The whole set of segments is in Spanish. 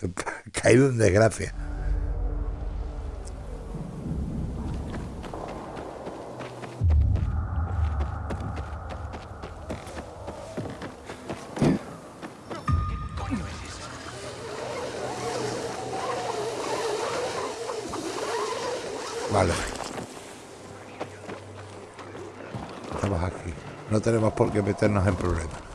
Caído en desgracia. Vale. Estamos aquí. No tenemos por qué meternos en problemas.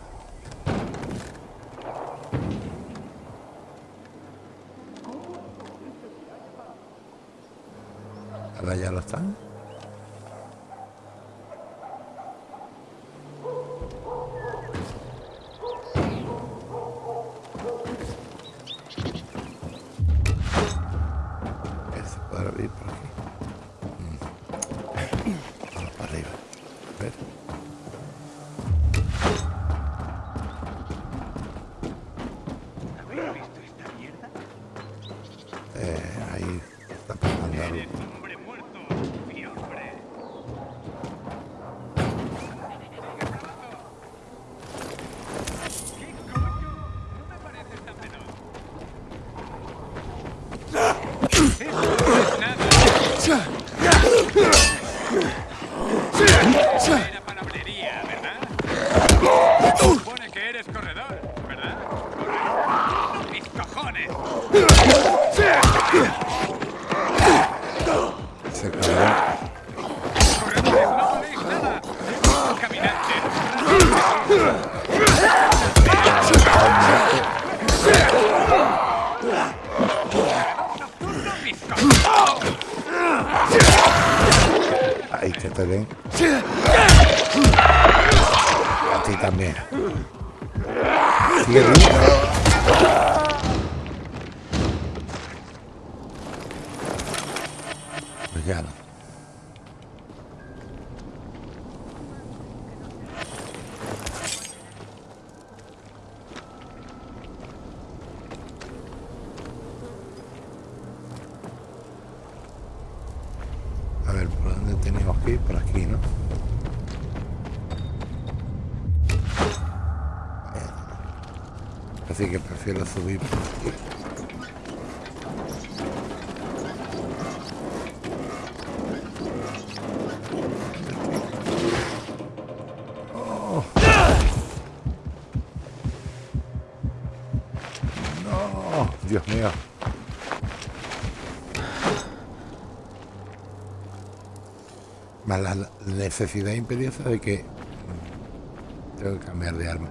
Necesidad imperiosa de que mm, tengo que cambiar de arma.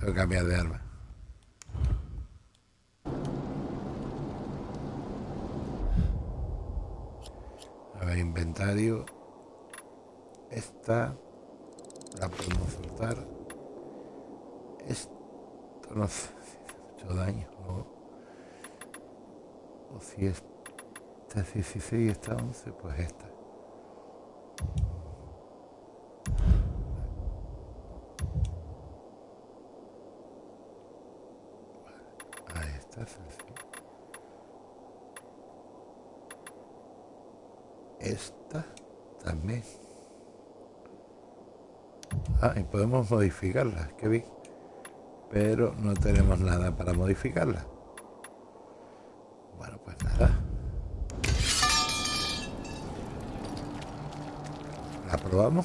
Tengo que cambiar de arma. A ver, inventario. Esta la podemos soltar. Esto no sé si hace mucho daño o, o si esta es 16 y esta 11, pues esta. Esta también. Ah, y podemos modificarla, qué bien. Pero no tenemos nada para modificarla. Bueno, pues nada. ¿La probamos?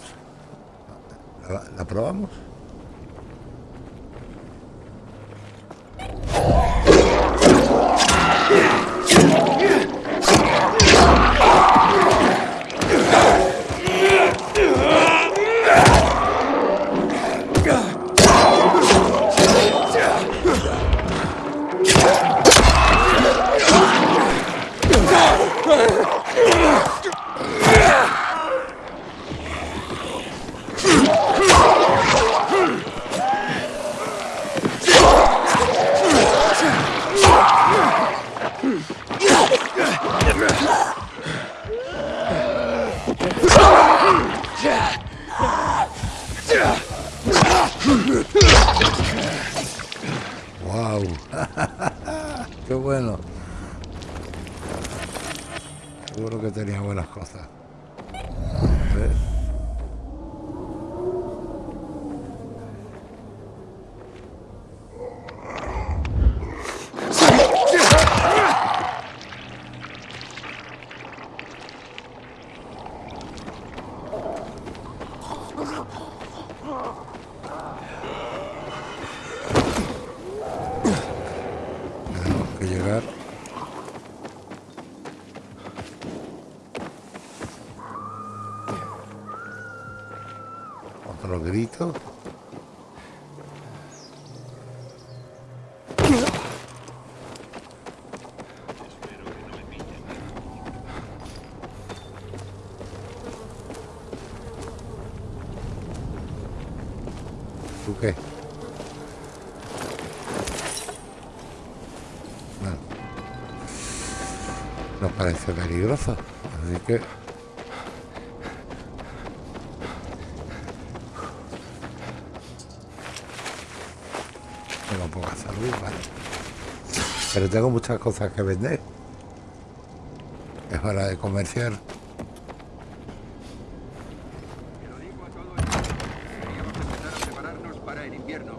¿La, la probamos? ¡Wow! ¡Qué bueno! Seguro que tenía buenas cosas. Parece peligroso. Así que... Tengo poca salud, vale. Pero tengo muchas cosas que vender. Es hora de comerciar. Te lo digo a todo el mundo. Deberíamos empezar a prepararnos para el invierno.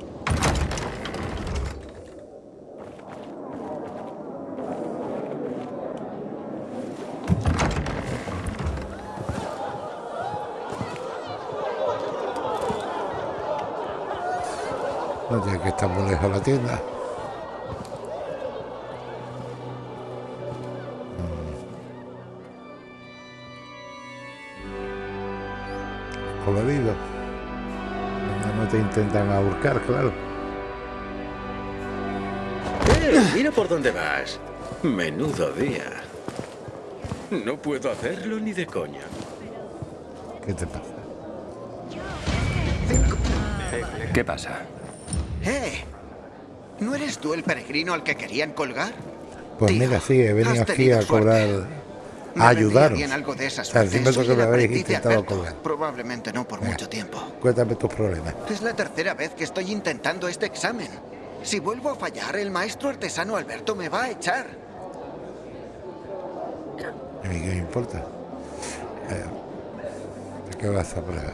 No tiene que estar muy lejos la tienda. Mm. Colorido. No te intentan ahorcar, claro. Eh, mira por dónde vas. Menudo día. No puedo hacerlo ni de coña. ¿Qué te pasa? ¿Qué pasa? ¡Eh! ¿No eres tú el peregrino al que querían colgar? Pues Tío, mira, sí, he venido aquí a cobrar, Me a ayudaros. bien algo de esa O sea, que me habéis intentado colgar. Probablemente no por Venga. mucho tiempo. Cuéntame tus problemas. Es la tercera vez que estoy intentando este examen. Si vuelvo a fallar, el maestro artesano Alberto me va a echar. ¿A mí qué me importa? Eh, ¿De qué vas a prueba?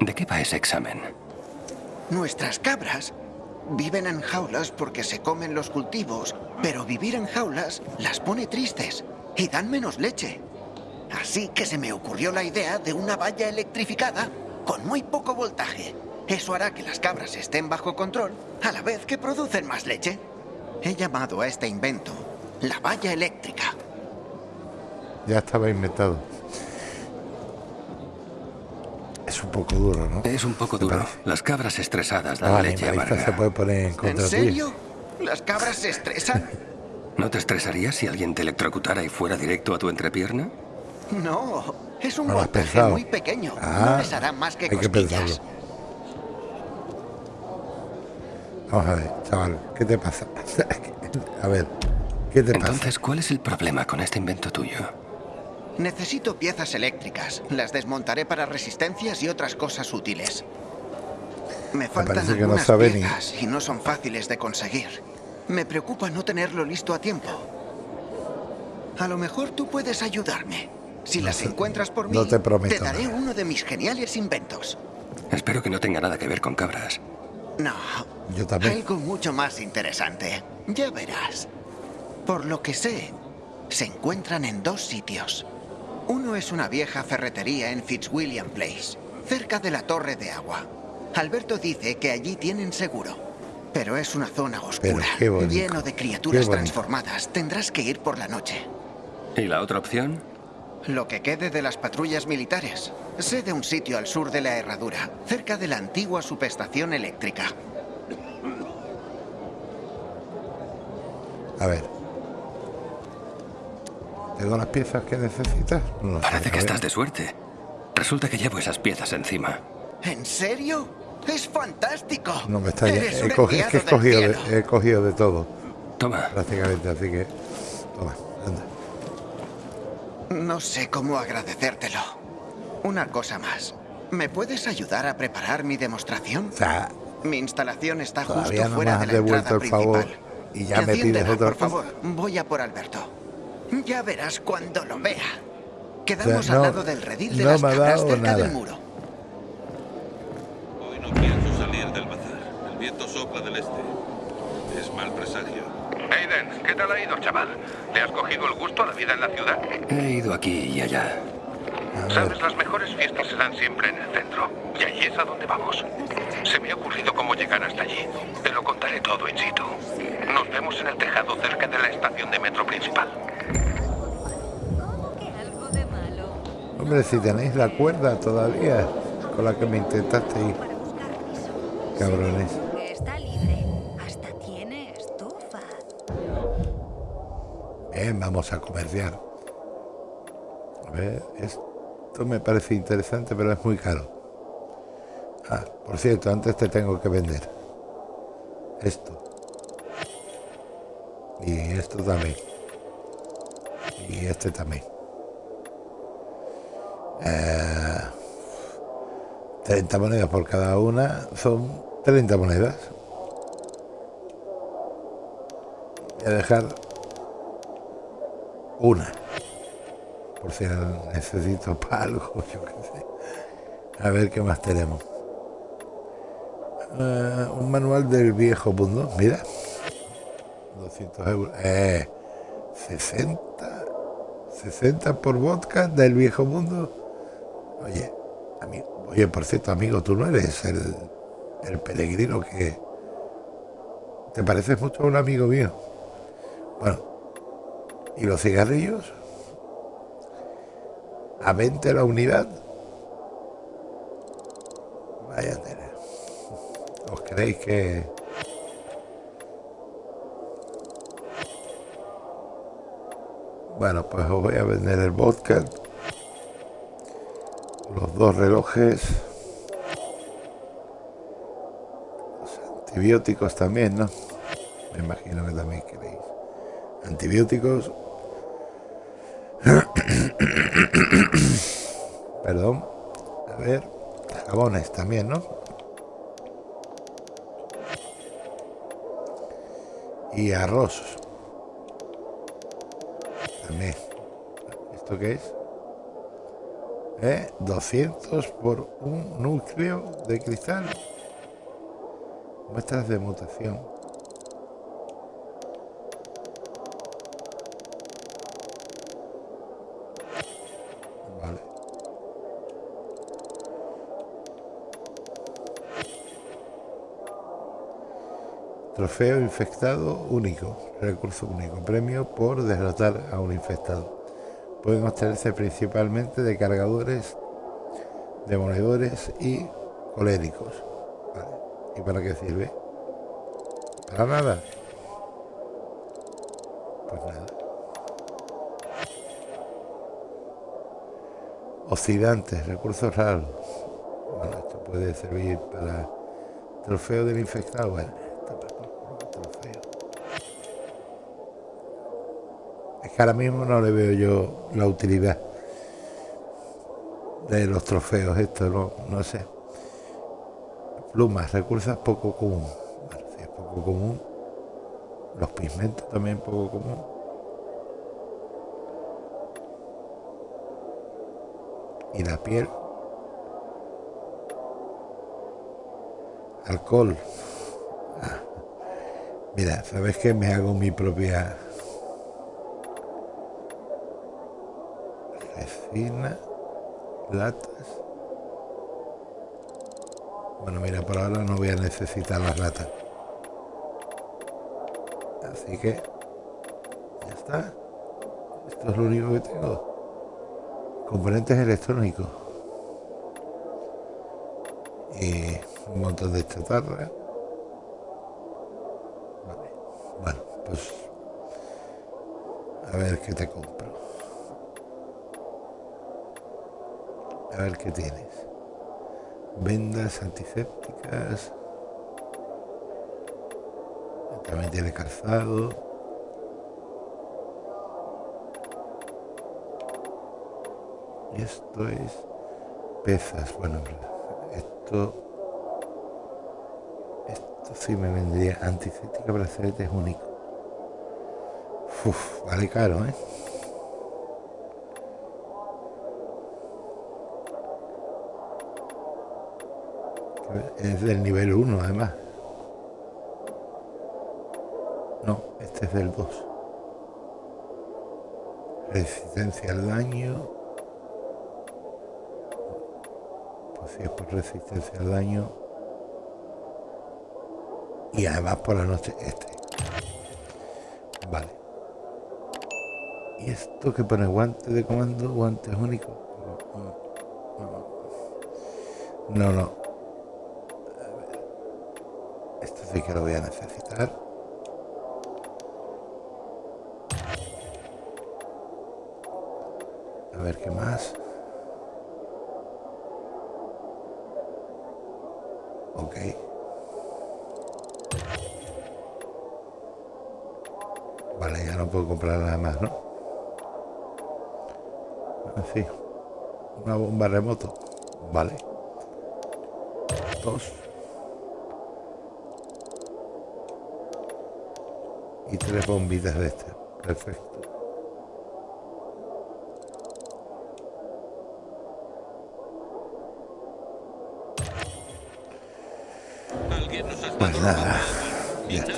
¿De qué va ese examen? Nuestras cabras viven en jaulas porque se comen los cultivos, pero vivir en jaulas las pone tristes y dan menos leche. Así que se me ocurrió la idea de una valla electrificada con muy poco voltaje. Eso hará que las cabras estén bajo control a la vez que producen más leche. He llamado a este invento la valla eléctrica. Ya estaba inventado. Es un poco duro, ¿no? Es un poco ¿Te duro. parece? Las cabras estresadas Ah, dan vale, leche Marisa se amarga. puede poner en ¿En contra serio? ¿Las cabras se estresan? ¿No te estresarías si alguien te electrocutara y fuera directo a tu entrepierna? No, es un No voltaje muy pequeño. Ah, no les hará más que hay que cosquillas. pensarlo. Vamos a ver, chaval, ¿qué te pasa? a ver, ¿qué te pasa? Entonces, ¿cuál es el problema con este invento tuyo? Necesito piezas eléctricas. Las desmontaré para resistencias y otras cosas útiles. Me faltan no algunas ni- piezas y no son fáciles de conseguir. Me preocupa no tenerlo listo a tiempo. A lo mejor tú puedes ayudarme. Si No las sé, encuentras por mí, no te prometo daré nada. uno de mis geniales inventos. Espero que no tenga nada que ver con cabras. No, Yo también. algo mucho más interesante. Ya verás. Por lo que sé, se encuentran en dos sitios. Uno es una vieja ferretería en Fitzwilliam Place, cerca de la torre de agua. Alberto dice que allí tienen seguro. Pero es una zona oscura, lleno de criaturas transformadas. Tendrás que ir por la noche. ¿Y la otra opción? Lo que quede de las patrullas militares. Sé de un sitio al sur de la herradura, cerca de la antigua subestación eléctrica. A ver. ¿Tengo las piezas que necesitas? No sé, Parece que estás de suerte. Resulta que llevo esas piezas encima. ¿En serio? ¡Es fantástico! No me está Eres he cogido, es que he cogido, de, he cogido de todo, Toma. prácticamente, así que. Toma, anda. No sé cómo agradecértelo. Una cosa más. ¿Me puedes ayudar a preparar mi demostración? O sea, Mi instalación está justo no fuera de la devuelto entrada el favor principal. y ya me pides otra por favor, voy a por Alberto. Ya verás cuando lo vea. Quedamos O sea, al lado del redil de no las me ha cabras dado cerca nada. del muro. Hoy no pienso salir del bazar. El viento sopla del este. Es mal presagio. Aiden, ¿qué tal ha ido, chaval? ¿Le has cogido el gusto a la vida en la ciudad? He ido aquí y allá. Sabes, las mejores fiestas se dan siempre en el centro. Y allí es a donde vamos. Se me ha ocurrido cómo llegar hasta allí. Te lo contaré todo in situ. Nos vemos en el tejado cerca de la estación de metro principal. Hombre, si tenéis la cuerda todavía con la que me intentaste ir, cabrones. Está libre. Hasta tiene estufa. Bien, vamos a comerciar. A ver, esto me parece interesante, pero es muy caro. Ah, por cierto, antes te tengo que vender. Esto. Y esto también. Y este también. Eh, 30 monedas por cada una son 30 monedas. Voy a dejar una. Por si necesito para algo, yo qué sé. A ver qué más tenemos. Eh, un manual del viejo mundo, mira. 200 euros. Eh, 60. 60 por vodka del viejo mundo. Oye, oye, por cierto, amigo, tú no eres el, el peregrino que... ¿Te pareces mucho a un amigo mío? Bueno, ¿y los cigarrillos? ¿A 20 la unidad? Vaya tela. ¿Os creéis que...? Bueno, pues os voy a vender el vodka. Los dos relojes. Los antibióticos también, ¿no? Me imagino que también queréis. Antibióticos. Perdón. A ver. Jabones también, ¿no? Y arroz. ¿Esto qué es? ¿Eh? 200 por un núcleo de cristal. Muestras de mutación. Vale. Trofeo infectado único. Recurso único. Premio por derrotar a un infectado. Pueden obtenerse principalmente de cargadores, demoledores y coléricos. ¿Y para qué sirve? Para nada. Pues nada. Oxidantes, recursos raros. Esto puede servir para trofeo del infectado. Bueno, que ahora mismo no le veo yo la utilidad de los trofeos, esto no, no sé. Plumas, recursos poco común. Es poco común. Los pigmentos también poco común. Y la piel. Alcohol. Ah. Mira, ¿sabes qué? Me hago mi propia resina, latas. Bueno, mira, por ahora no voy a necesitar las latas. Así que ya está. Esto es lo único que tengo. Componentes electrónicos. Y un montón de chatarra. Vale. Bueno, pues a ver qué te compro. A ver qué tienes. Vendas antisépticas. También tiene calzado. Y esto es pesas. Bueno, esto esto sí me vendría antiséptica brazalete es único. Uf, vale caro, ¿eh? Es del nivel 1 además. No, este es del 2. Resistencia al daño. Pues si es por resistencia al daño. Y además por la noche este. Vale. ¿Y esto que pone guante de comando? Guantes únicos. No, no. Esto sí que lo voy a necesitar. A ver qué más. Ok. Vale, ya no puedo comprar nada más, ¿no? Así. Una bomba remoto. Vale. Dos. Y tres bombitas de este. Perfecto. Pues nada. Ya está.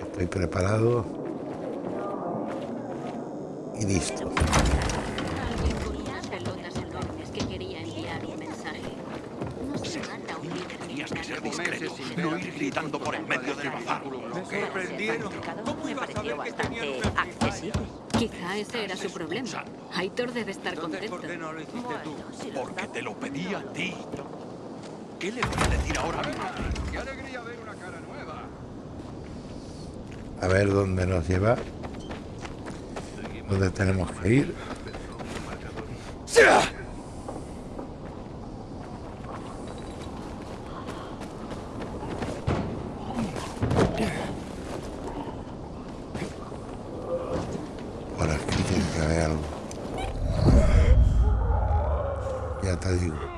Estoy preparado. Y listo. No ir gritando por el medio del bazar. Me sorprendieron. Me pareció bastante accesible. Quizá ese era su problema. Aitor debe estar contento. no lo hiciste tú? si lo Porque te lo pedí a ti. ¿Qué le voy a decir ahora mismo? ¡Qué alegría ver una cara nueva! A ver dónde nos lleva. ¿Dónde tenemos que ir? Por aquí tiene que haber algo. Ya te digo.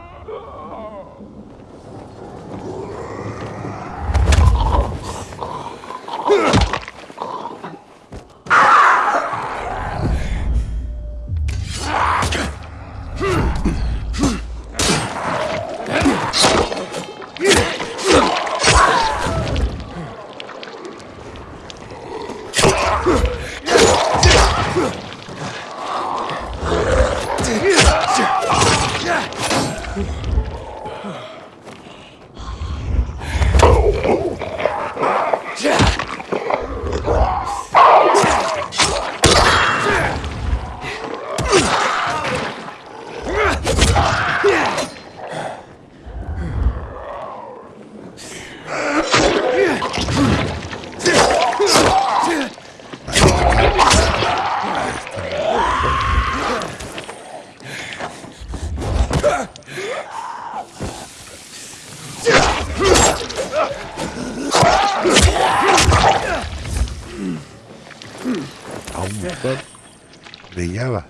Brillaba.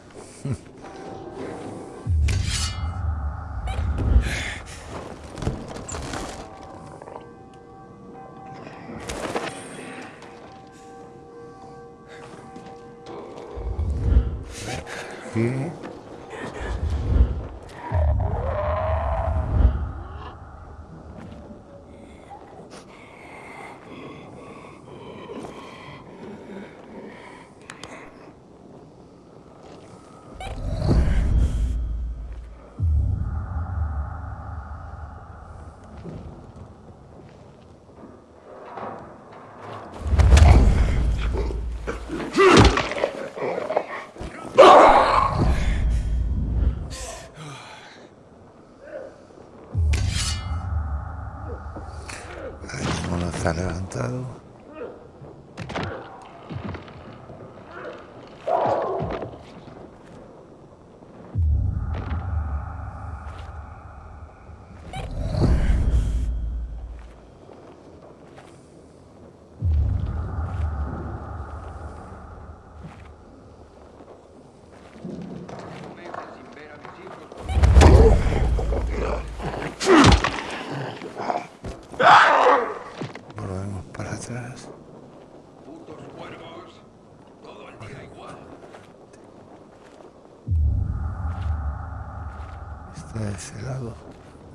De ese lado.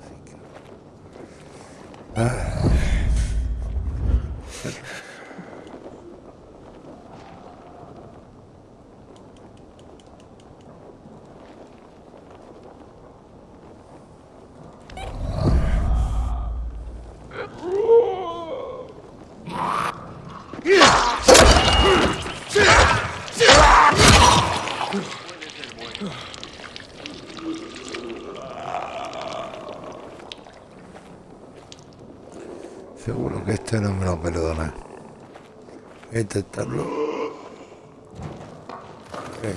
Así que... Ah. Seguro que este no me lo perdona. Voy a intentarlo. Eh.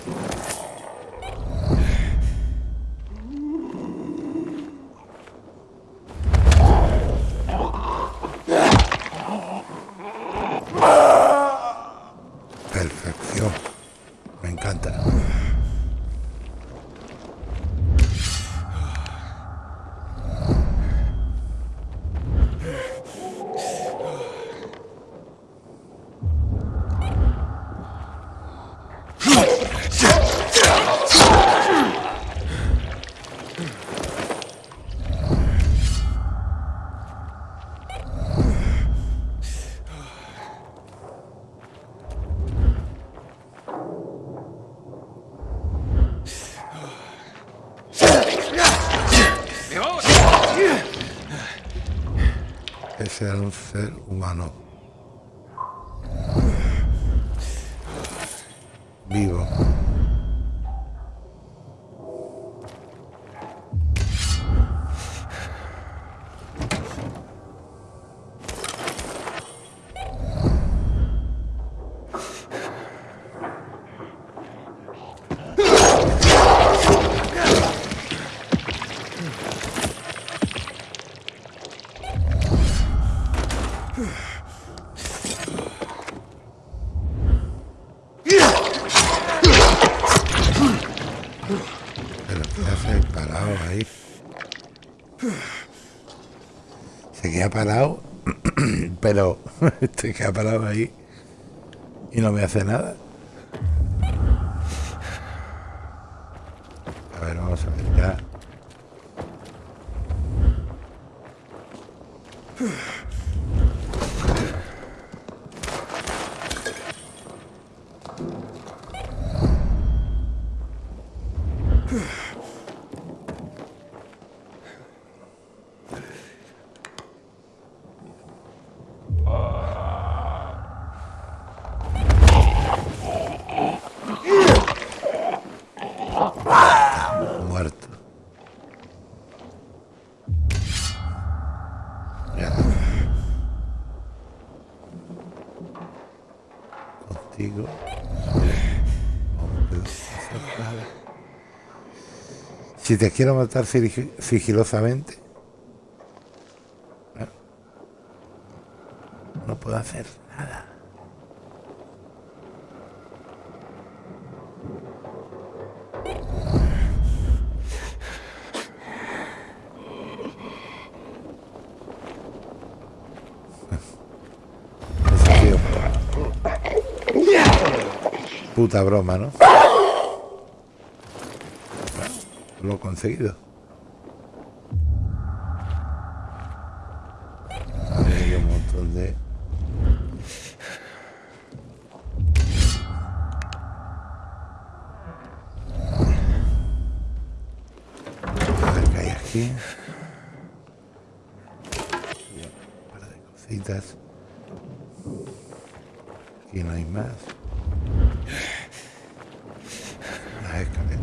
Ese era un ser humano. Vivo. se parado ahí y no me hace nada. A ver, vamos a ver ya. Muerto. Ya. Contigo. No puedo hacer nada. Si te quiero matar sig- sigilosamente. ¿eh? No puedo hacer nada. Puta broma, ¿no? Bueno, lo conseguido. Hay un montón de... A ver qué hay aquí. Y un par de cositas. Aquí no hay más. Las escaleras.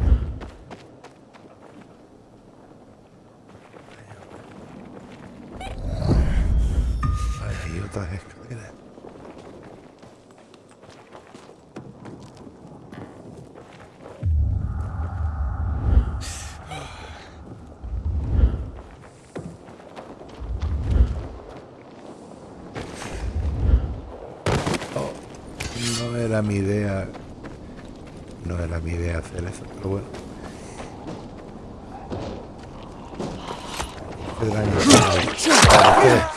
Hay otras escaleras. Oh, no era mi idea. No era mi idea hacer eso, pero bueno. Qué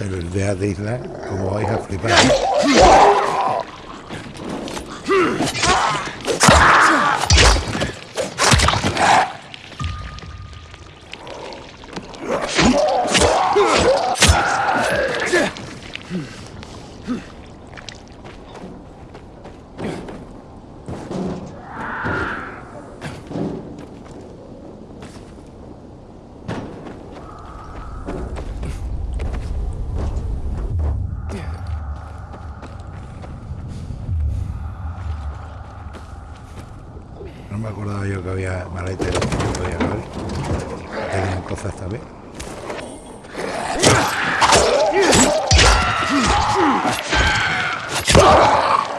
Imaginaos el de isla como vais a flipar. Podía abrir. Tenían cosas también. Vale.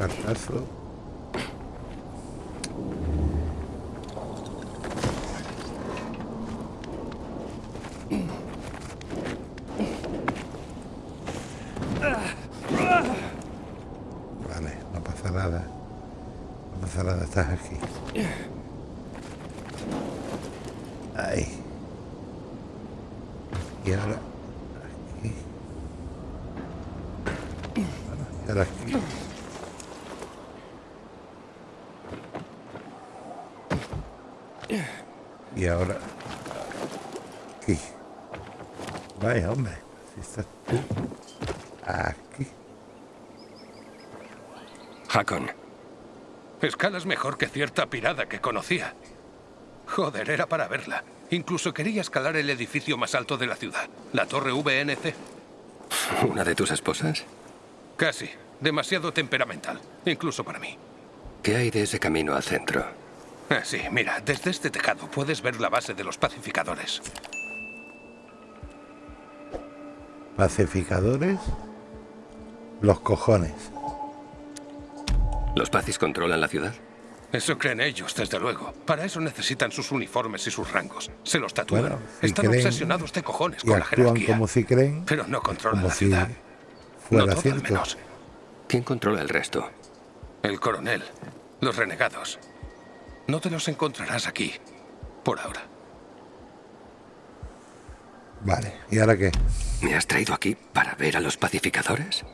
fantastic. Hombre. Si estás tú aquí. Hakon, Escalas mejor que cierta pirada que conocía. Joder, era para verla. Incluso quería escalar el edificio más alto de la ciudad, la torre VNC. ¿una de tus esposas? Casi. Demasiado temperamental, incluso para mí. ¿Qué hay de ese camino al centro? Ah, sí, mira, desde este tejado puedes ver la base de los pacificadores. Pacificadores. Los cojones. ¿Los Pacis controlan la ciudad? Eso creen ellos, desde luego. Para eso necesitan sus uniformes y sus rangos. Se los tatúan. Bueno, si Están creen obsesionados de cojones Y con la actúan jerarquía. como si creen. Pero no controlan como la si ciudad. fuera no todo, al cierto. menos. ¿Quién controla el resto? El coronel. Los renegados. No te los encontrarás aquí. Por ahora. Vale, ¿y ahora qué? ¿Me has traído aquí para ver a los pacificadores?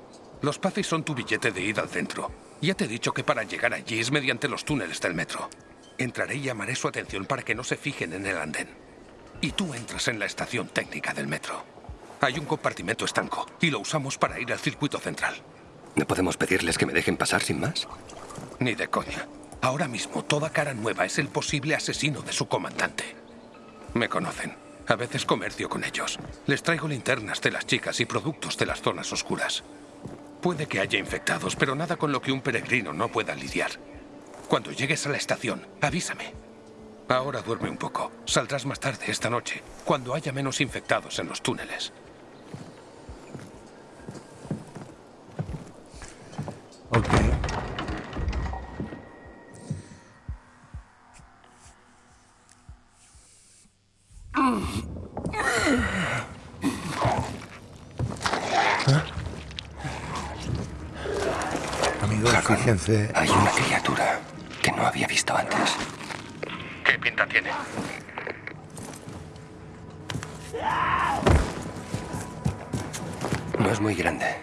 Los Pacis son tu billete de ida al centro. Ya te he dicho que para llegar allí es mediante los túneles del metro. Entraré y llamaré su atención para que no se fijen en el andén. Y tú entras en la estación técnica del metro. Hay un compartimento estanco y lo usamos para ir al circuito central. ¿No podemos pedirles que me dejen pasar sin más? Ni de coña. Ahora mismo toda cara nueva es el posible asesino de su comandante. Me conocen. A veces comercio con ellos. Les traigo linternas de las chicas y productos de las zonas oscuras. Puede que haya infectados, pero nada con lo que un peregrino no pueda lidiar. Cuando llegues a la estación, avísame. Ahora duerme un poco. Saldrás más tarde esta noche, cuando haya menos infectados en los túneles. Ok. Amigos, Hakon, fíjense. hay una criatura que no había visto antes. ¿Qué pinta tiene? No es muy grande,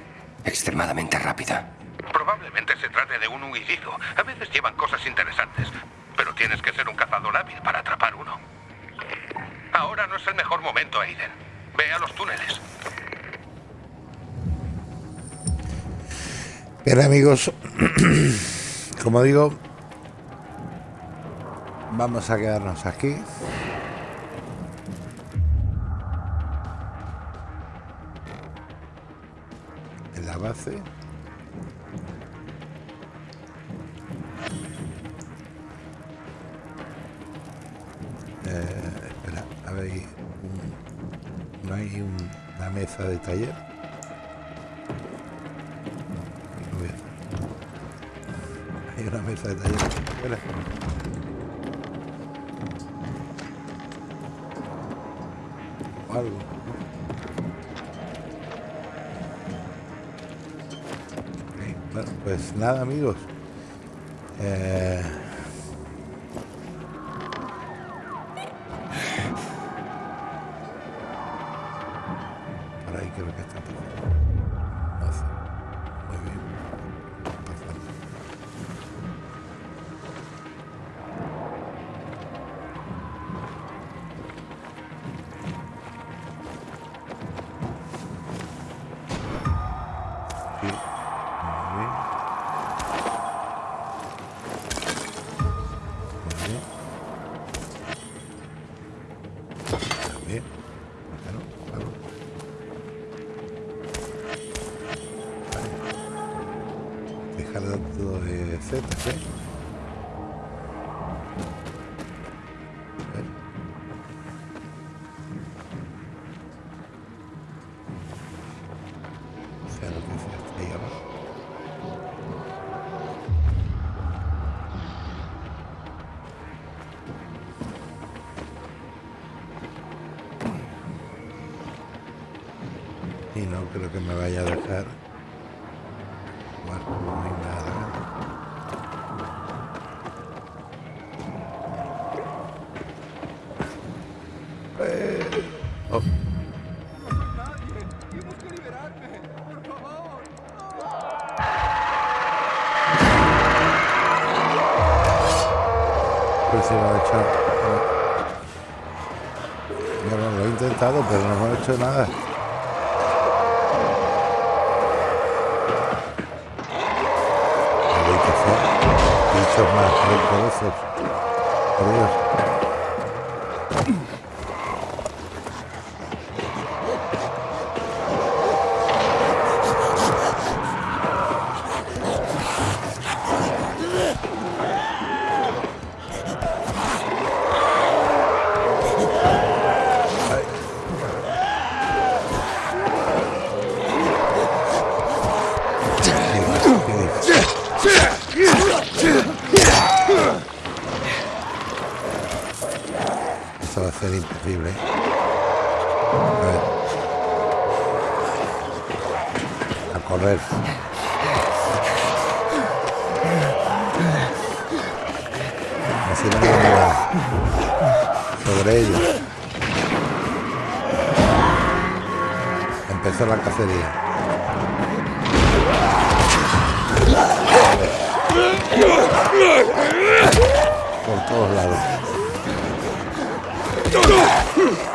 extremadamente rápida. Probablemente se trate de un huidizo. A veces llevan cosas interesantes, pero tienes que ser un cazador hábil para atrapar uno. Ahora no es el mejor momento, Aiden. Ve a los túneles. Bien, amigos, como digo, vamos a quedarnos aquí. Nada, amigos. canal de Z. ser imposible. ¿eh? A ver. A correr. Sobre ellos. Empezó la cacería. Por todos lados. Por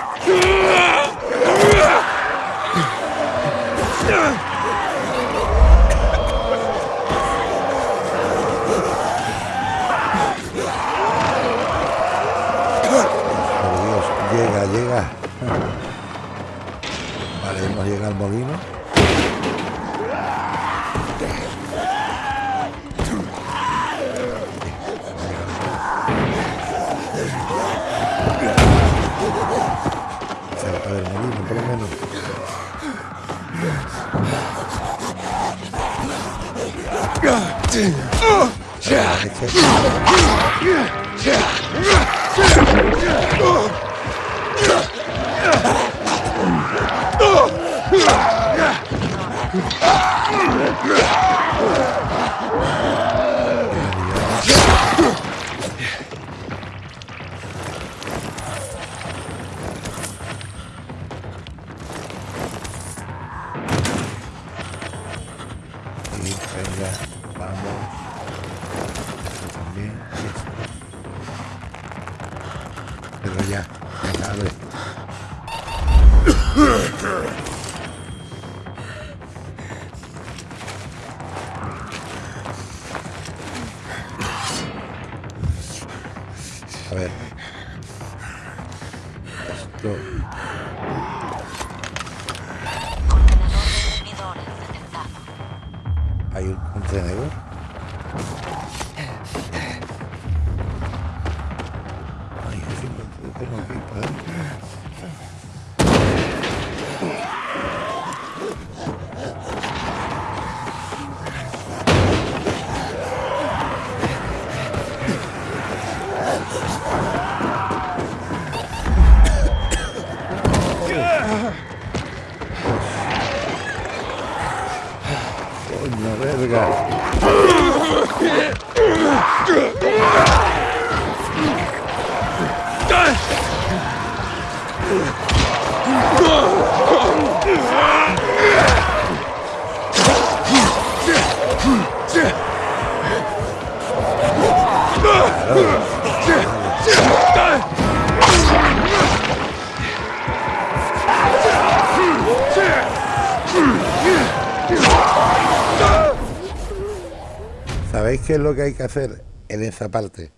¿Sabéis qué es lo que hay que hacer en esa parte?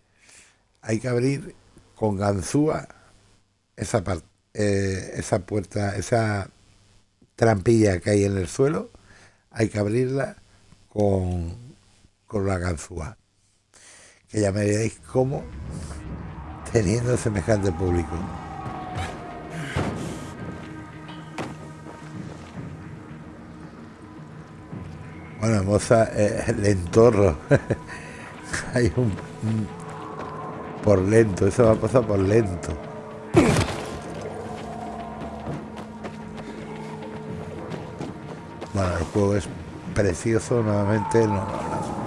Hay que abrir con ganzúa esa parte, esa puerta, esa trampilla que hay en el suelo. Hay que abrirla con, con la ganzúa. Que ya me diréis cómo teniendo semejante público. Bueno, moza, eh, lentorro. Hay un, por lento, eso va a pasar por lento. Bueno, el juego es precioso, nuevamente no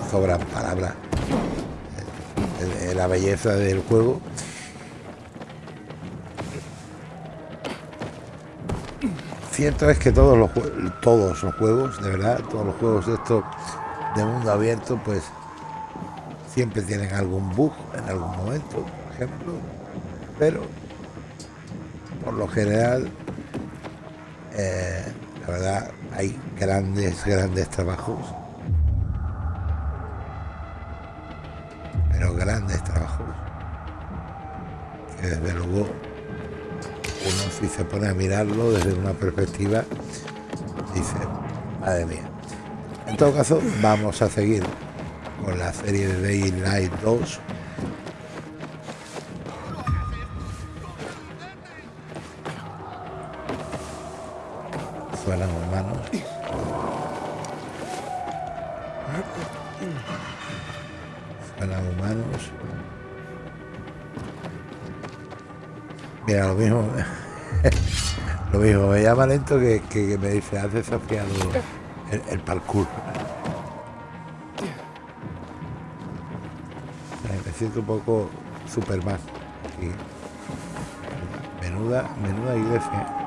sobran palabras. La belleza del juego. Cierto es que todos los todos los juegos, de verdad, todos los juegos de estos de mundo abierto, pues siempre tienen algún bug en algún momento, por ejemplo, pero por lo general, eh, la verdad, hay grandes, grandes trabajos, pero grandes trabajos, que desde luego uno si se pone a mirarlo desde una perspectiva, dice, madre mía. En todo caso, vamos a seguir con la serie de Daylight 2. Suenan humanos. Mira, lo mismo. lo mismo, me llama lento que, que, que me dice, has desafiado el, el parkour. me siento un poco Superman. Aquí. Menuda, menuda iglesia.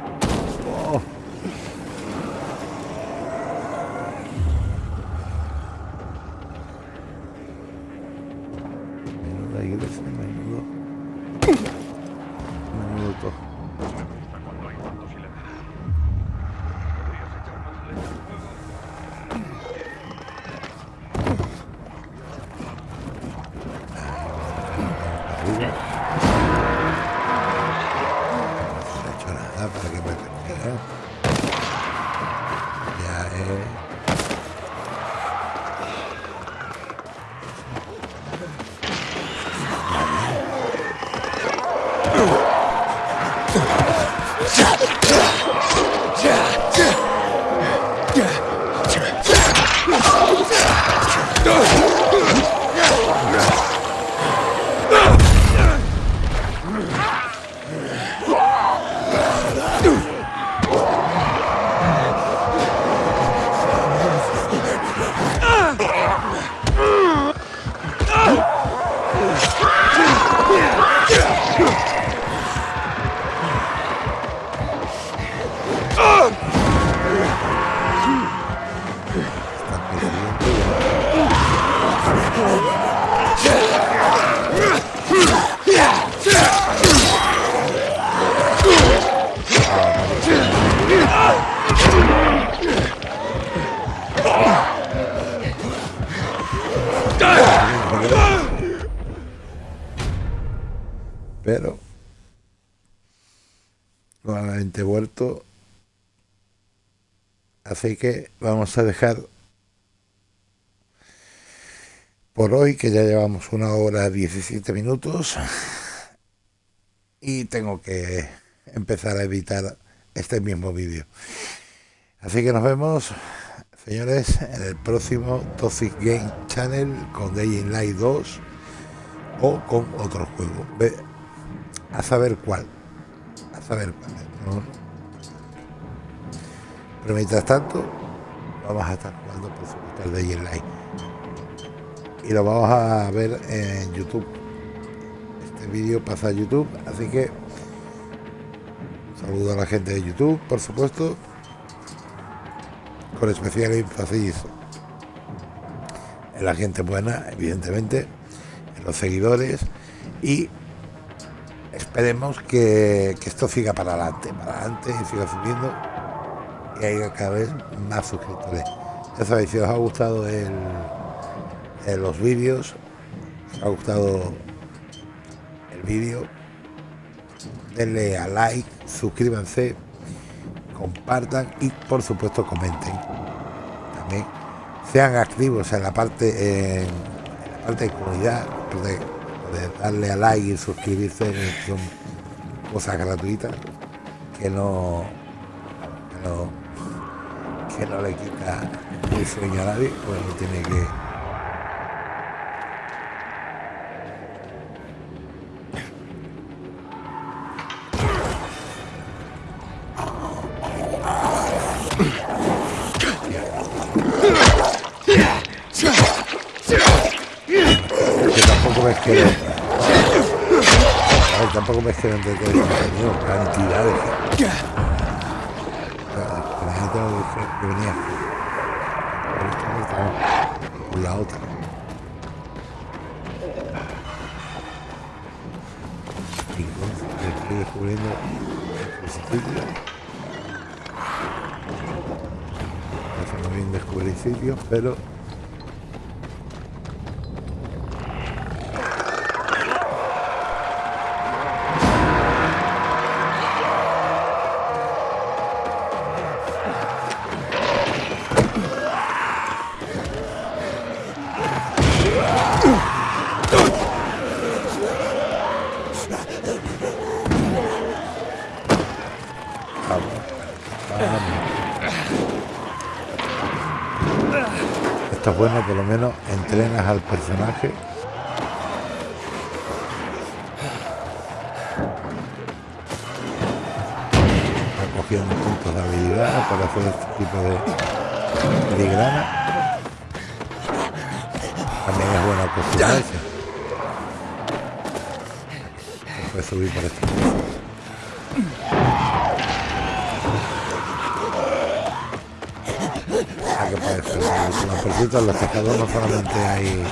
Así que vamos a dejar por hoy, que ya llevamos una hora 17 minutos. Y tengo que empezar a editar este mismo vídeo. Así que nos vemos, señores, en el próximo Toxic Game Channel con Day in Light 2 o con otro juego. A saber cuál. A saber cuál. Pero mientras tanto, vamos a estar jugando, por supuesto, el Day Light. Y lo vamos a ver en YouTube. Este vídeo pasa a YouTube, así que saludo a la gente de YouTube, por supuesto, con especial énfasis en la gente buena, evidentemente, en los seguidores y esperemos que, que esto siga para adelante, para adelante y siga subiendo y haya cada vez más suscriptores. Ya sabéis, si os ha gustado el, el los vídeos, os ha gustado el vídeo, denle a like, suscríbanse, compartan y por supuesto comenten. También sean activos en la parte en la parte de comunidad, de, darle a like y suscribirse, son cosas gratuitas que no que no, que no le quita el sueño a nadie, pues no tiene que tampoco me quiero ver, tampoco me quiero contenido cantidad de que venía. Por la otra. Y entonces estoy descubriendo el sitio. No bien descubrir sitios pero Los pescadores no solamente hay.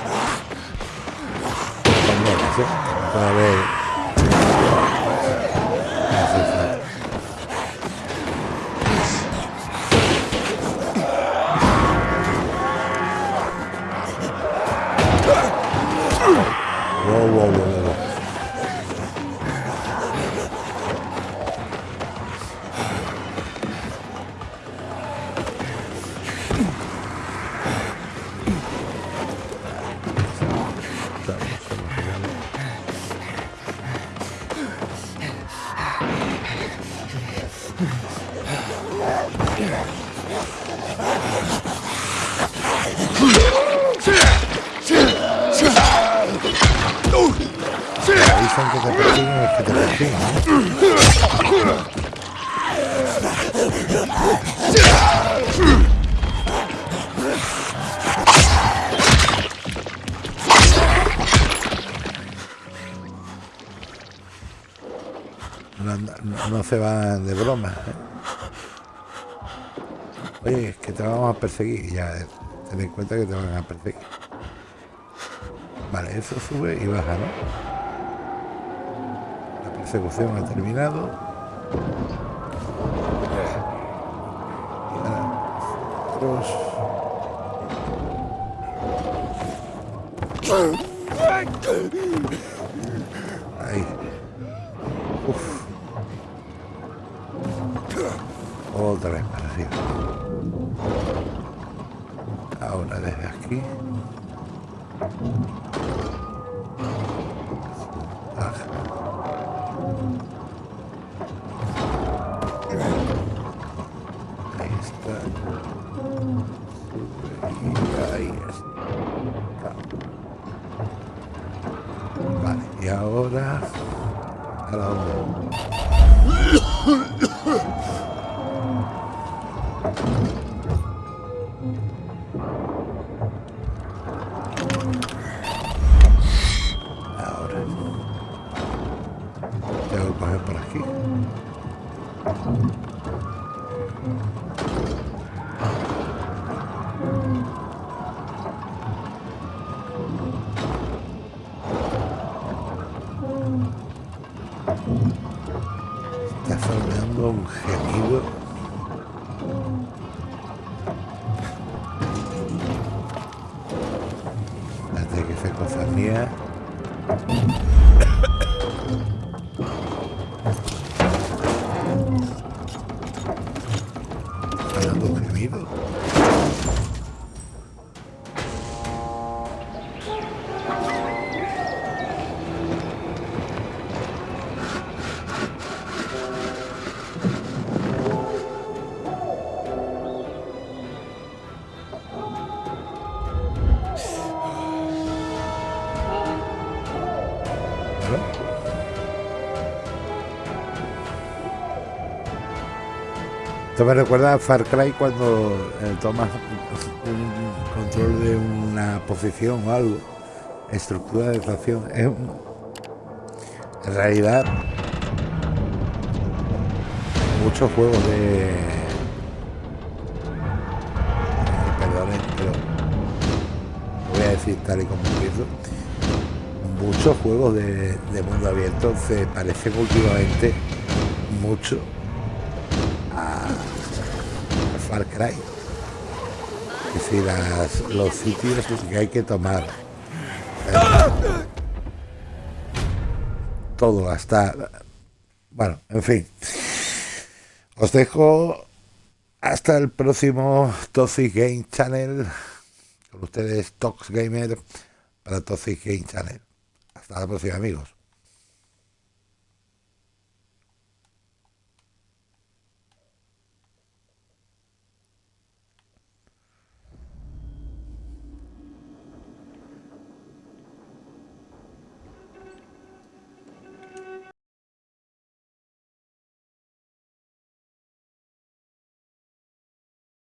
Se van de broma. ¿eh? Oye, que te vamos a perseguir. Ya, eh, ten en cuenta que te van a perseguir. Vale, eso sube y baja, ¿no? La persecución ha terminado. Otra vez para arriba. Ahora desde aquí. Ahí está. Y ahí Esto me recuerda a Far Cry cuando eh, tomas un control de una posición o algo, estructura de facción. Es un- en realidad, muchos juegos de. eh, Perdonen, pero lo voy a decir tal y como empiezo. Muchos juegos de, de mundo abierto se parecen últimamente mucho a, a Far Cry. Es decir, las- los sitios que hay que tomar. Eh, todo, hasta... Bueno, en fin. Os dejo hasta el próximo Toxic Game Channel. Con ustedes, Tox Gamer, para Toxic Game Channel. Hasta la próxima, amigos.